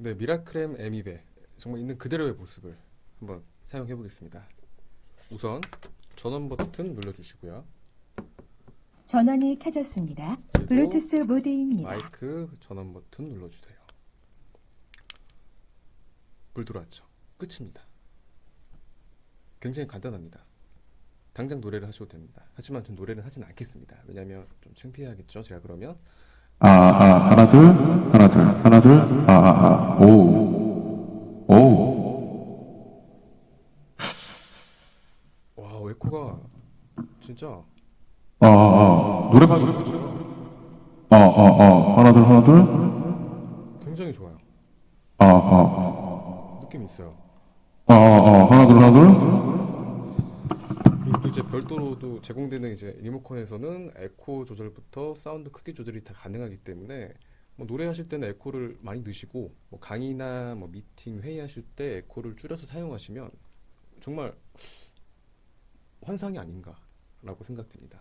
네, 미라클엠 에미베 정말 있는 그대로의 모습을 한번 사용해 보겠습니다. 우선 전원 버튼 눌러주시고요. 전원이 켜졌습니다. 블루투스 모드입니다. 마이크 전원 버튼 눌러주세요. 불 들어왔죠. 끝입니다. 굉장히 간단합니다. 당장 노래를 하셔도 됩니다. 하지만 전 노래는 하진 않겠습니다. 왜냐하면 좀 창피하겠죠. 제가 그러면 아, 아, 하나, 둘, 하나, 둘, 하나, 둘, 아, 아, 아, 오, 오, 와 에코가 진짜 아, 아, 아, 노래방, 노래 자체가 아, 아, 아, 하나, 둘, 하나, 둘, 굉장히 좋아요. 아, 아, 느낌이 있어요. 아, 아, 아, 하나, 둘, 하나, 둘, 이제 별도로도 제공되는 이제 리모컨에서는 에코 조절부터 사운드 크기 조절이 다 가능하기 때문에 뭐 노래하실 때는 에코를 많이 넣으시고 뭐 강의나 뭐 미팅 회의하실 때 에코를 줄여서 사용하시면 정말 환상이 아닌가라고 생각됩니다.